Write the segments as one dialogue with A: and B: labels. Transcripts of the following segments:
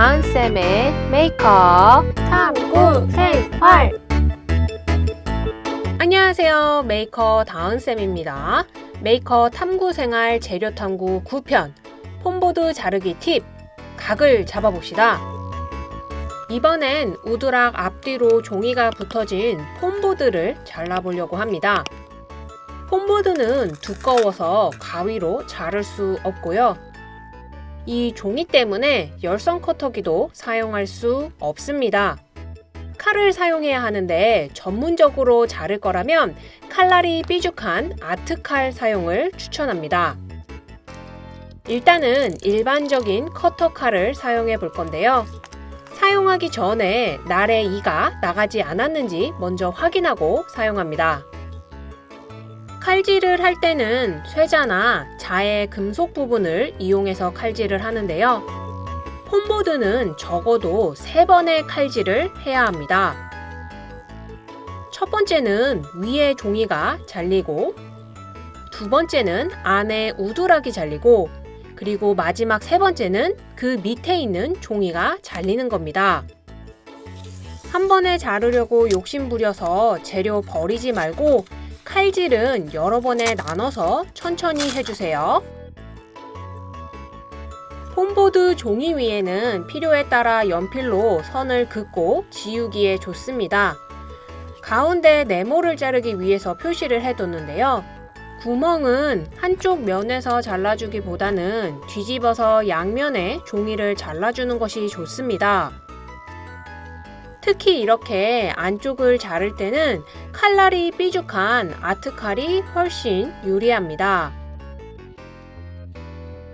A: 다은쌤의 메이커 탐구 생활. 안녕하세요. 메이커 다은쌤입니다. 메이커 탐구생활 재료탐구 9편 foam board 자르기 팁 각을 잡아봅시다. 이번엔 우드락 앞뒤로 종이가 붙어진 foam board를 잘라보려고 합니다. foam board는 두꺼워서 가위로 자를 수 없고요 이 종이 때문에 열선 커터기도 사용할 수 없습니다. 칼을 사용해야 하는데 전문적으로 자를 거라면 칼날이 삐죽한 아트칼 사용을 추천합니다. 일단은 일반적인 커터 칼을 사용해 볼 건데요. 사용하기 전에 날의 이가 나가지 않았는지 먼저 확인하고 사용합니다. 칼질을 할 때는 쇠자나 자의 금속 부분을 이용해서 칼질을 하는데요. 폼보드는 적어도 3번의 칼질을 해야 합니다. 첫 번째는 위에 종이가 잘리고 두 번째는 안에 우두락이 잘리고 그리고 마지막 세 번째는 그 밑에 있는 종이가 잘리는 겁니다. 한 번에 자르려고 욕심부려서 재료 버리지 말고 칼질은 여러 번에 나눠서 천천히 해주세요. 폼보드 종이 위에는 필요에 따라 연필로 선을 긋고 지우기에 좋습니다. 가운데 네모를 자르기 위해서 표시를 해뒀는데요. 구멍은 한쪽 면에서 잘라주기보다는 뒤집어서 양면에 종이를 잘라주는 것이 좋습니다. 특히 이렇게 안쪽을 자를 때는 칼날이 삐죽한 아트칼이 훨씬 유리합니다.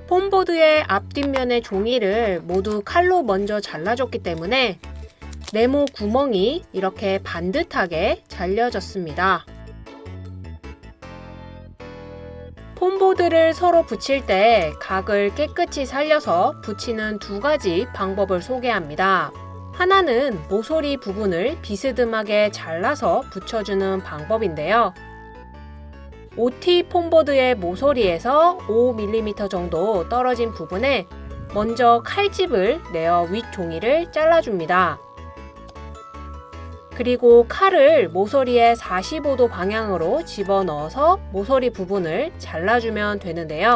A: 폼보드의 앞뒷면의 종이를 모두 칼로 먼저 잘라줬기 때문에 네모 구멍이 이렇게 반듯하게 잘려졌습니다. 폼보드를 서로 붙일 때 각을 깨끗이 살려서 붙이는 두 가지 방법을 소개합니다. 하나는 모서리 부분을 비스듬하게 잘라서 붙여주는 방법인데요. OT 폼보드의 모서리에서 5mm 정도 떨어진 부분에 먼저 칼집을 내어 윗 종이를 잘라줍니다. 그리고 칼을 모서리에 45도 방향으로 집어넣어서 모서리 부분을 잘라주면 되는데요.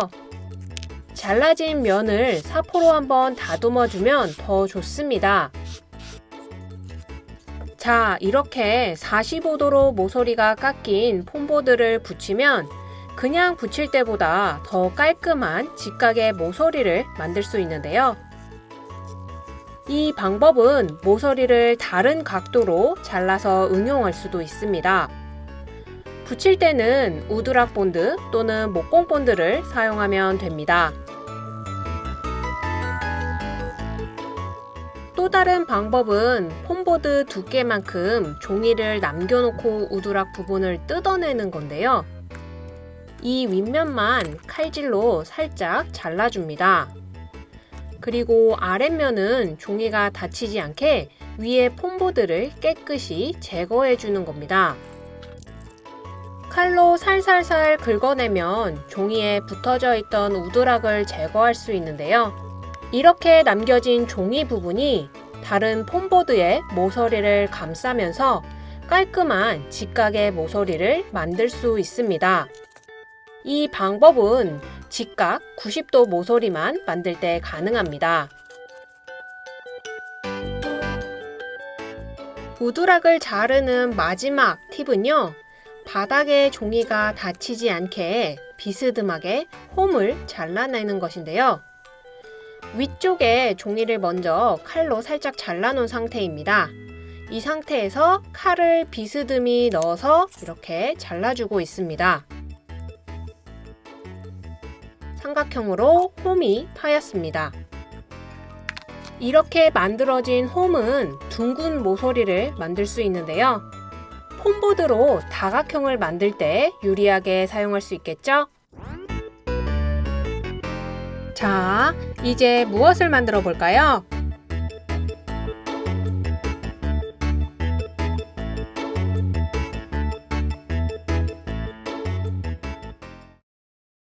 A: 잘라진 면을 사포로 한번 다듬어주면 더 좋습니다. 자, 이렇게 45도로 모서리가 깎인 foam board를 붙이면 그냥 붙일 때보다 더 깔끔한 직각의 모서리를 만들 수 있는데요. 이 방법은 모서리를 다른 각도로 잘라서 응용할 수도 있습니다. 붙일 때는 우드락 본드 또는 목공 본드를 사용하면 됩니다. 또 다른 방법은 폼보드 두께만큼 종이를 남겨놓고 우두락 부분을 뜯어내는 건데요. 이 윗면만 칼질로 살짝 잘라줍니다. 그리고 아랫면은 종이가 다치지 않게 위에 폼보드를 깨끗이 제거해 주는 겁니다. 칼로 살살살 긁어내면 종이에 붙어져 있던 우드락을 제거할 수 있는데요. 이렇게 남겨진 종이 부분이 다른 폼보드의 모서리를 감싸면서 깔끔한 직각의 모서리를 만들 수 있습니다. 이 방법은 직각 90도 모서리만 만들 때 가능합니다. 우드락을 자르는 마지막 팁은요. 바닥에 종이가 닫히지 않게 비스듬하게 홈을 잘라내는 것인데요. 위쪽에 종이를 먼저 칼로 살짝 잘라놓은 상태입니다. 이 상태에서 칼을 비스듬히 넣어서 이렇게 잘라주고 있습니다. 삼각형으로 홈이 파였습니다. 이렇게 만들어진 홈은 둥근 모서리를 만들 수 있는데요. 폼보드로 다각형을 만들 때 유리하게 사용할 수 있겠죠? 자, 이제 무엇을 만들어 볼까요?